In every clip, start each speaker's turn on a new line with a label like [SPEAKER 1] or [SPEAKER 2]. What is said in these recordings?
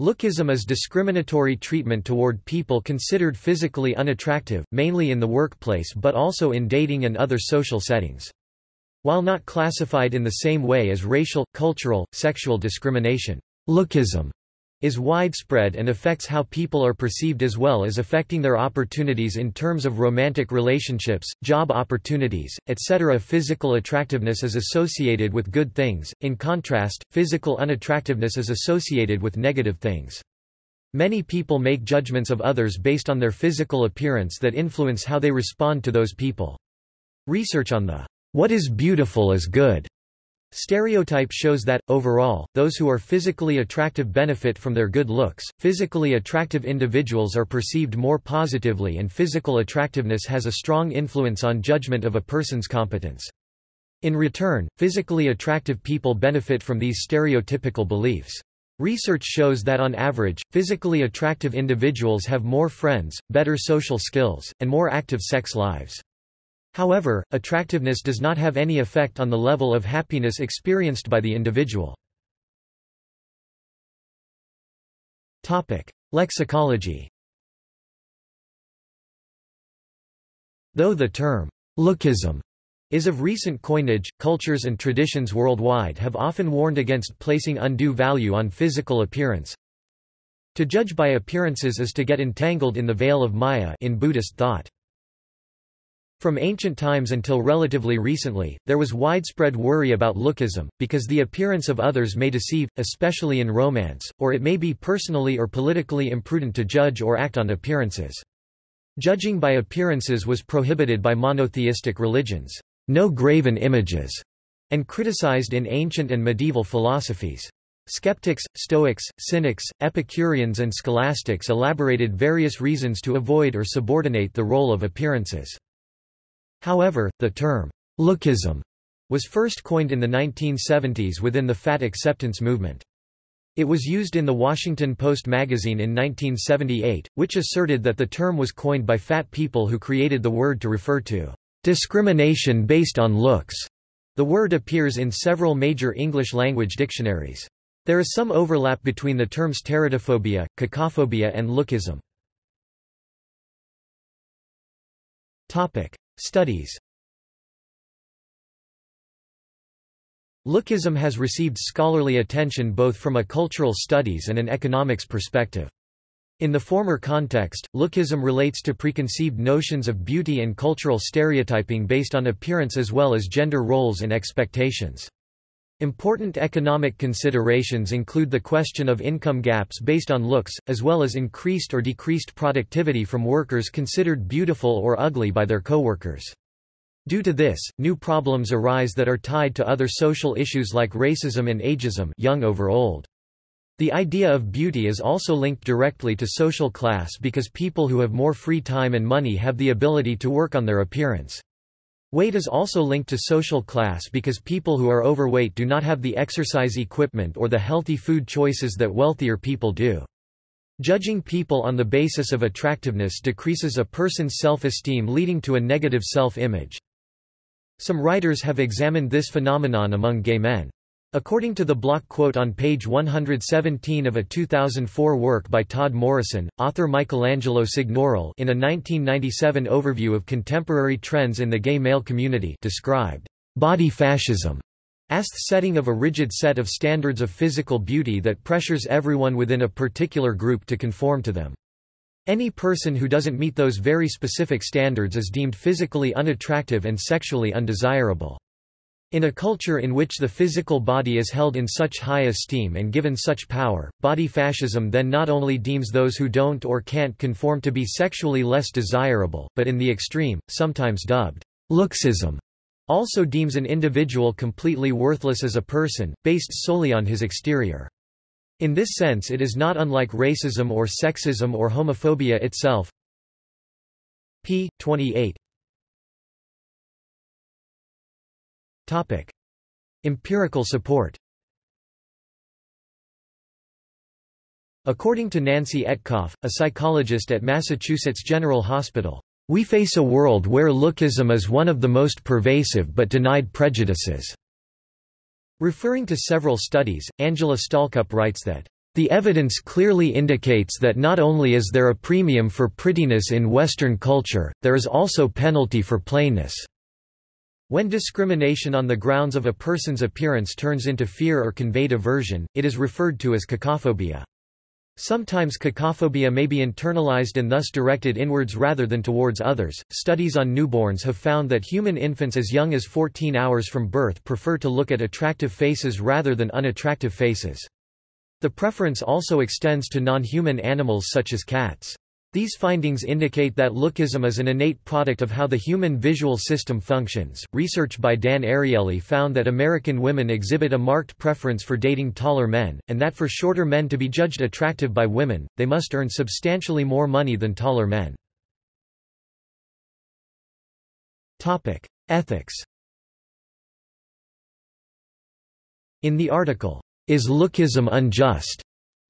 [SPEAKER 1] Lookism is discriminatory treatment toward people considered physically unattractive, mainly in the workplace but also in dating and other social settings. While not classified in the same way as racial, cultural, sexual discrimination, lookism is widespread and affects how people are perceived as well as affecting their opportunities in terms of romantic relationships, job opportunities, etc. Physical attractiveness is associated with good things, in contrast, physical unattractiveness is associated with negative things. Many people make judgments of others based on their physical appearance that influence how they respond to those people. Research on the what is beautiful is good Stereotype shows that, overall, those who are physically attractive benefit from their good looks, physically attractive individuals are perceived more positively and physical attractiveness has a strong influence on judgment of a person's competence. In return, physically attractive people benefit from these stereotypical beliefs. Research shows that on average, physically attractive individuals have more friends, better social skills, and more active sex lives. However, attractiveness does not have any effect on the level of happiness experienced by the individual. Topic: Lexicology Though the term, lookism, is of recent coinage, cultures and traditions worldwide have often warned against placing undue value on physical appearance. To judge by appearances is to get entangled in the veil of Maya in Buddhist thought. From ancient times until relatively recently, there was widespread worry about lookism, because the appearance of others may deceive, especially in romance, or it may be personally or politically imprudent to judge or act on appearances. Judging by appearances was prohibited by monotheistic religions, no graven images, and criticized in ancient and medieval philosophies. Skeptics, Stoics, Cynics, Epicureans and Scholastics elaborated various reasons to avoid or subordinate the role of appearances. However, the term, lookism, was first coined in the 1970s within the fat acceptance movement. It was used in the Washington Post magazine in 1978, which asserted that the term was coined by fat people who created the word to refer to discrimination based on looks. The word appears in several major English language dictionaries. There is some overlap between the terms teratophobia, cacophobia and lookism. Studies Lookism has received scholarly attention both from a cultural studies and an economics perspective. In the former context, lookism relates to preconceived notions of beauty and cultural stereotyping based on appearance as well as gender roles and expectations. Important economic considerations include the question of income gaps based on looks, as well as increased or decreased productivity from workers considered beautiful or ugly by their coworkers. Due to this, new problems arise that are tied to other social issues like racism and ageism young over old. The idea of beauty is also linked directly to social class because people who have more free time and money have the ability to work on their appearance. Weight is also linked to social class because people who are overweight do not have the exercise equipment or the healthy food choices that wealthier people do. Judging people on the basis of attractiveness decreases a person's self-esteem leading to a negative self-image. Some writers have examined this phenomenon among gay men. According to the block quote on page 117 of a 2004 work by Todd Morrison, author Michelangelo Signorile in a 1997 overview of contemporary trends in the gay male community described body fascism as the setting of a rigid set of standards of physical beauty that pressures everyone within a particular group to conform to them. Any person who doesn't meet those very specific standards is deemed physically unattractive and sexually undesirable. In a culture in which the physical body is held in such high esteem and given such power, body fascism then not only deems those who don't or can't conform to be sexually less desirable, but in the extreme, sometimes dubbed looksism, also deems an individual completely worthless as a person, based solely on his exterior. In this sense it is not unlike racism or sexism or homophobia itself. p. 28 Topic. Empirical support According to Nancy Etcoff, a psychologist at Massachusetts General Hospital, we face a world where lookism is one of the most pervasive but denied prejudices. Referring to several studies, Angela Stalcup writes that The evidence clearly indicates that not only is there a premium for prettiness in Western culture, there is also penalty for plainness. When discrimination on the grounds of a person's appearance turns into fear or conveyed aversion, it is referred to as cacophobia. Sometimes cacophobia may be internalized and thus directed inwards rather than towards others. Studies on newborns have found that human infants as young as 14 hours from birth prefer to look at attractive faces rather than unattractive faces. The preference also extends to non-human animals such as cats. These findings indicate that lookism is an innate product of how the human visual system functions. Research by Dan Ariely found that American women exhibit a marked preference for dating taller men, and that for shorter men to be judged attractive by women, they must earn substantially more money than taller men. Topic: Ethics. In the article, Is Lookism Unjust?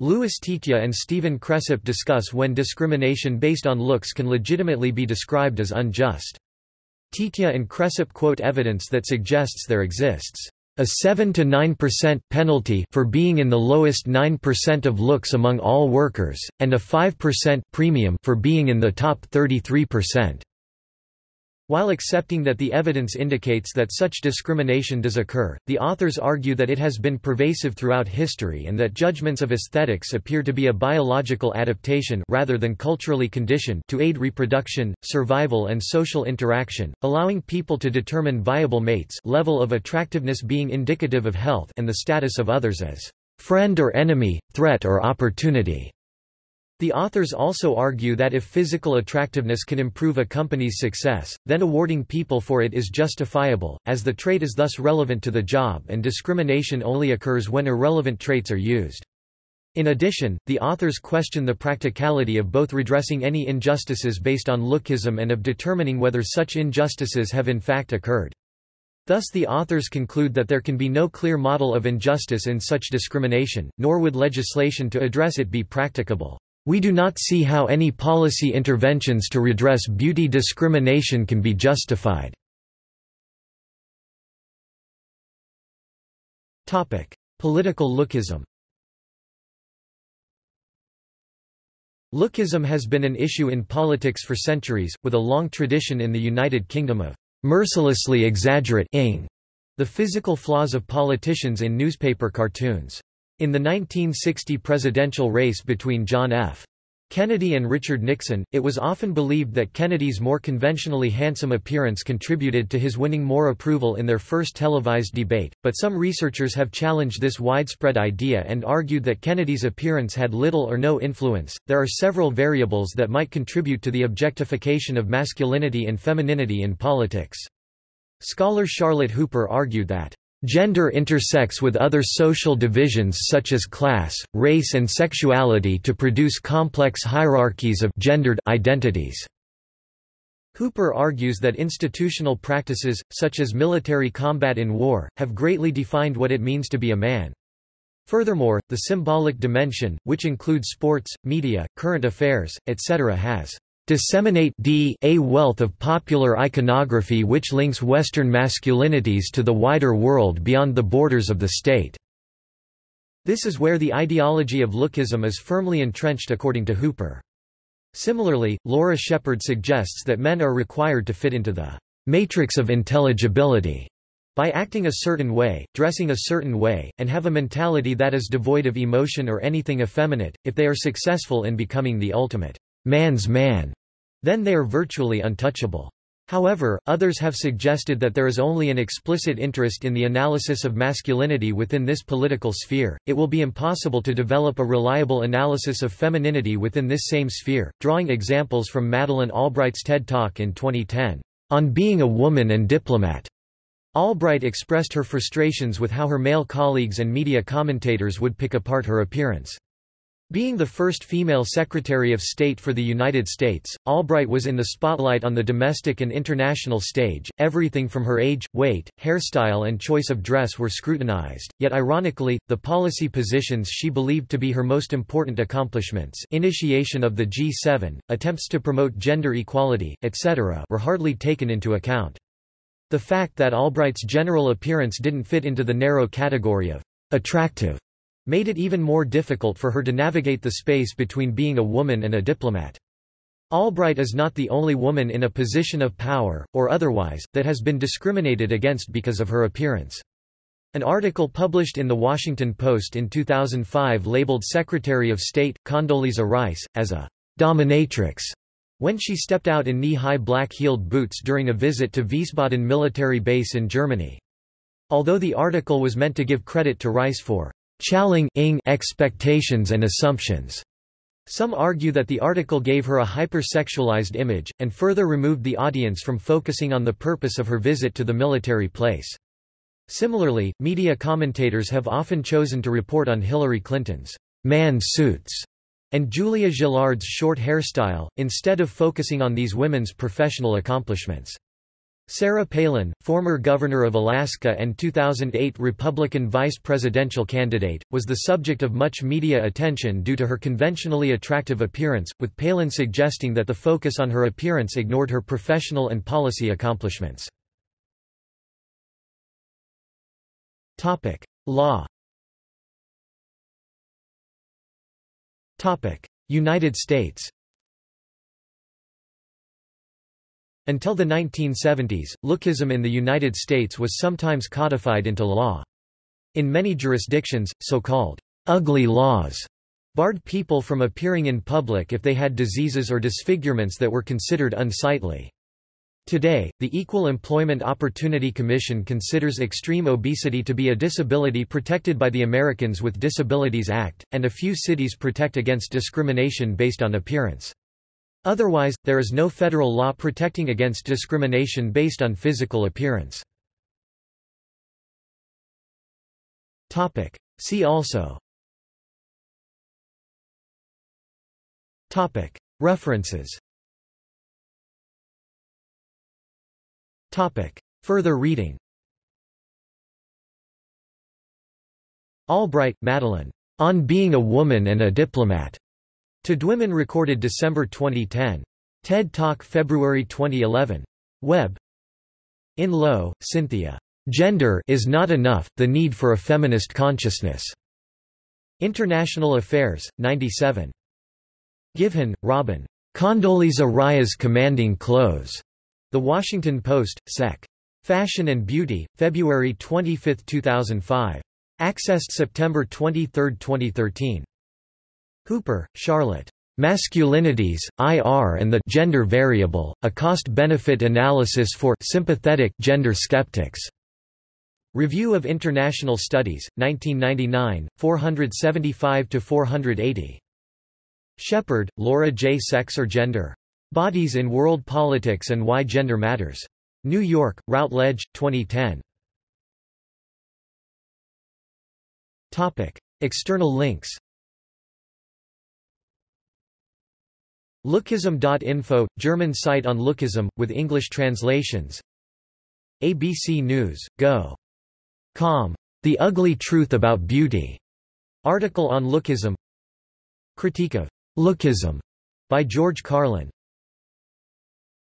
[SPEAKER 1] Louis Tietje and Steven Cresap discuss when discrimination based on looks can legitimately be described as unjust. Tietje and Cresap quote evidence that suggests there exists a 7 to 9% penalty for being in the lowest 9% of looks among all workers, and a 5% premium for being in the top 33%. While accepting that the evidence indicates that such discrimination does occur, the authors argue that it has been pervasive throughout history and that judgments of aesthetics appear to be a biological adaptation rather than culturally conditioned to aid reproduction, survival and social interaction, allowing people to determine viable mates level of attractiveness being indicative of health and the status of others as friend or enemy, threat or opportunity. The authors also argue that if physical attractiveness can improve a company's success, then awarding people for it is justifiable, as the trait is thus relevant to the job and discrimination only occurs when irrelevant traits are used. In addition, the authors question the practicality of both redressing any injustices based on lookism and of determining whether such injustices have in fact occurred. Thus the authors conclude that there can be no clear model of injustice in such discrimination, nor would legislation to address it be practicable. We do not see how any policy interventions to redress beauty discrimination can be justified. Political lookism Lookism has been an issue in politics for centuries, with a long tradition in the United Kingdom of mercilessly exaggerating the physical flaws of politicians in newspaper cartoons. In the 1960 presidential race between John F. Kennedy and Richard Nixon, it was often believed that Kennedy's more conventionally handsome appearance contributed to his winning more approval in their first televised debate, but some researchers have challenged this widespread idea and argued that Kennedy's appearance had little or no influence. There are several variables that might contribute to the objectification of masculinity and femininity in politics. Scholar Charlotte Hooper argued that Gender intersects with other social divisions such as class, race and sexuality to produce complex hierarchies of gendered identities. Hooper argues that institutional practices, such as military combat in war, have greatly defined what it means to be a man. Furthermore, the symbolic dimension, which includes sports, media, current affairs, etc. has disseminate d a wealth of popular iconography which links Western masculinities to the wider world beyond the borders of the state. This is where the ideology of lookism is firmly entrenched according to Hooper. Similarly, Laura Shepherd suggests that men are required to fit into the matrix of intelligibility by acting a certain way, dressing a certain way, and have a mentality that is devoid of emotion or anything effeminate, if they are successful in becoming the ultimate man's man. Then they are virtually untouchable. However, others have suggested that there is only an explicit interest in the analysis of masculinity within this political sphere. It will be impossible to develop a reliable analysis of femininity within this same sphere, drawing examples from Madeleine Albright's TED Talk in 2010, On Being a Woman and Diplomat. Albright expressed her frustrations with how her male colleagues and media commentators would pick apart her appearance. Being the first female Secretary of State for the United States, Albright was in the spotlight on the domestic and international stage. Everything from her age, weight, hairstyle, and choice of dress were scrutinized. Yet ironically, the policy positions she believed to be her most important accomplishments, initiation of the G7, attempts to promote gender equality, etc., were hardly taken into account. The fact that Albright's general appearance didn't fit into the narrow category of attractive made it even more difficult for her to navigate the space between being a woman and a diplomat. Albright is not the only woman in a position of power, or otherwise, that has been discriminated against because of her appearance. An article published in The Washington Post in 2005 labeled Secretary of State, Condoleezza Rice, as a dominatrix when she stepped out in knee-high black-heeled boots during a visit to Wiesbaden military base in Germany. Although the article was meant to give credit to Rice for challenging expectations and assumptions, some argue that the article gave her a hypersexualized image, and further removed the audience from focusing on the purpose of her visit to the military place. Similarly, media commentators have often chosen to report on Hillary Clinton's man suits and Julia Gillard's short hairstyle, instead of focusing on these women's professional accomplishments. Sarah Palin, former governor of Alaska and 2008 Republican vice presidential candidate, was the subject of much media attention due to her conventionally attractive appearance, with Palin suggesting that the focus on her appearance ignored her professional and policy accomplishments. Law. United States. Until the 1970s, lookism in the United States was sometimes codified into law. In many jurisdictions, so-called ugly laws barred people from appearing in public if they had diseases or disfigurements that were considered unsightly. Today, the Equal Employment Opportunity Commission considers extreme obesity to be a disability protected by the Americans with Disabilities Act, and a few cities protect against discrimination based on appearance. Otherwise, there is no federal law protecting against discrimination based on physical appearance. See also References. Further reading Albright, Madeleine. On Being a Woman and a Diplomat. TEDWomen recorded December 2010. TED Talk February 2011. Web. Enloe, Cynthia. Gender is not enough, the need for a feminist consciousness. International Affairs, 97. Givhan, Robin. Condoleezza Rice's Commanding Clothes. The Washington Post, Sec. Fashion and Beauty, February 25, 2005. Accessed September 23, 2013. Hooper, Charlotte. Masculinities, IR and the Gender Variable, a Cost-Benefit Analysis for Sympathetic Gender Skeptics. Review of International Studies, 1999, 475–480. Shepherd, Laura J. Sex or Gender? Bodies in World Politics and Why Gender Matters. New York, Routledge, 2010. External links Lookism.info – German site on lookism, with English translations ABC News, Go. Com. The Ugly Truth About Beauty. Article on lookism Critique of lookism by George Carlin